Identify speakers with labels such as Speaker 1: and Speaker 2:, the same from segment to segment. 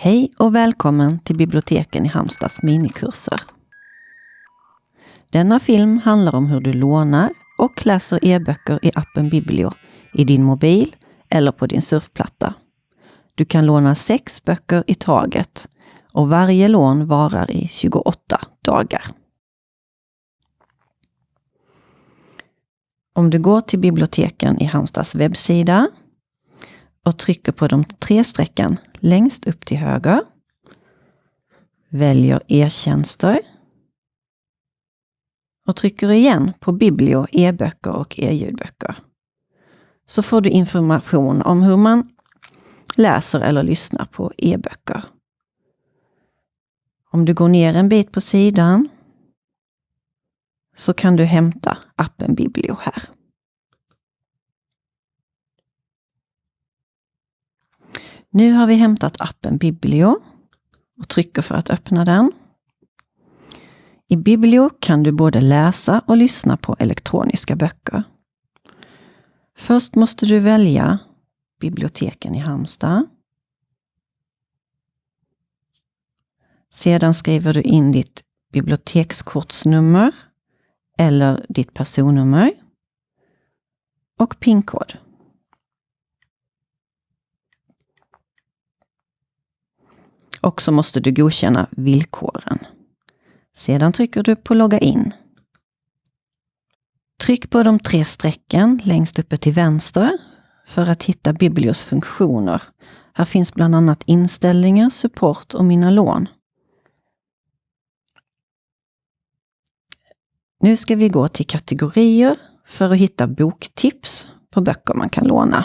Speaker 1: Hej och välkommen till biblioteken i Halmstads minikurser. Denna film handlar om hur du lånar och läser e-böcker i appen Biblio i din mobil eller på din surfplatta. Du kan låna sex böcker i taget och varje lån varar i 28 dagar. Om du går till biblioteken i Halmstads webbsida och trycker på de tre strecken längst upp till höger. Väljer e-tjänster. Och trycker igen på Biblio, e-böcker och e-ljudböcker. Så får du information om hur man läser eller lyssnar på e-böcker. Om du går ner en bit på sidan så kan du hämta appen Biblio här. Nu har vi hämtat appen Biblio och trycker för att öppna den. I Biblio kan du både läsa och lyssna på elektroniska böcker. Först måste du välja biblioteken i Halmstad. Sedan skriver du in ditt bibliotekskortsnummer eller ditt personnummer och pinkod. Och så måste du godkänna villkoren. Sedan trycker du på logga in. Tryck på de tre strecken längst uppe till vänster för att hitta Biblios funktioner. Här finns bland annat inställningar, support och mina lån. Nu ska vi gå till kategorier för att hitta boktips på böcker man kan låna.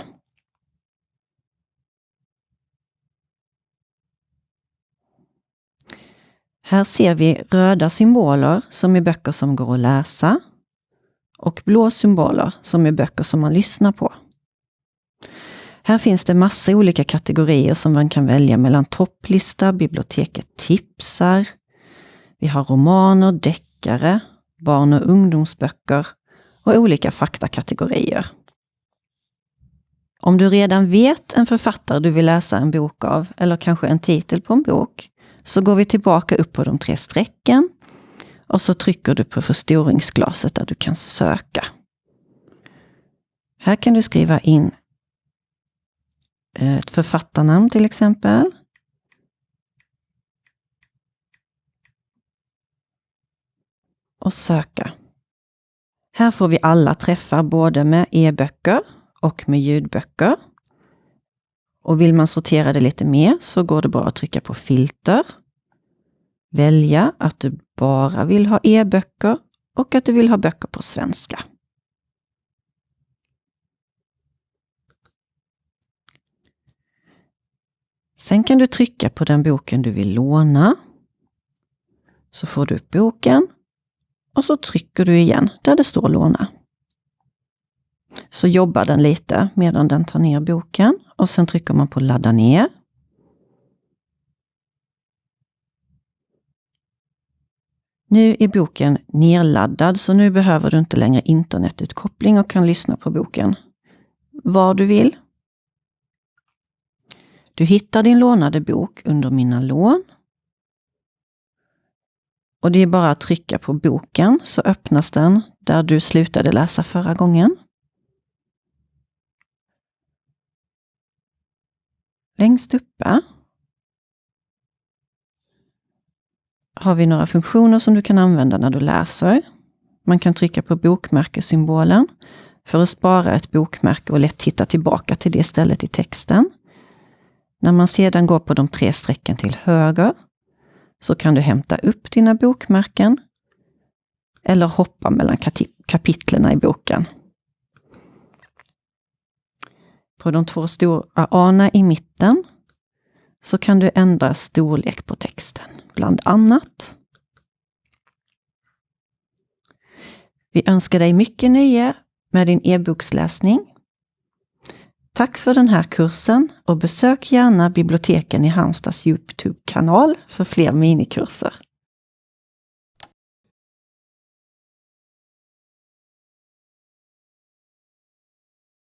Speaker 1: Här ser vi röda symboler som är böcker som går att läsa och blå symboler som är böcker som man lyssnar på. Här finns det massa olika kategorier som man kan välja mellan topplista, biblioteket tipsar. Vi har romaner, deckare, barn och ungdomsböcker och olika faktakategorier. Om du redan vet en författare du vill läsa en bok av, eller kanske en titel på en bok, så går vi tillbaka upp på de tre strecken och så trycker du på förstoringsglaset där du kan söka. Här kan du skriva in eh, ett författarnamn till exempel. Och söka. Här får vi alla träffar både med e-böcker och med ljudböcker. Och vill man sortera det lite mer så går det bra att trycka på filter. Välja att du bara vill ha e-böcker och att du vill ha böcker på svenska. Sen kan du trycka på den boken du vill låna. Så får du upp boken och så trycker du igen där det står låna. Så jobbar den lite medan den tar ner boken och sen trycker man på ladda ner. Nu är boken nerladdad så nu behöver du inte längre internetutkoppling och kan lyssna på boken var du vill. Du hittar din lånade bok under Mina lån. Och det är bara att trycka på boken så öppnas den där du slutade läsa förra gången. Längst uppe har vi några funktioner som du kan använda när du läser. Man kan trycka på bokmärkessymbolen för att spara ett bokmärke och lätt hitta tillbaka till det stället i texten. När man sedan går på de tre strecken till höger så kan du hämta upp dina bokmärken eller hoppa mellan kapitlen i boken. På de två stora A i mitten så kan du ändra storlek på texten, bland annat. Vi önskar dig mycket nöje med din e-boksläsning. Tack för den här kursen och besök gärna biblioteken i Halmstads Youtube-kanal för fler minikurser.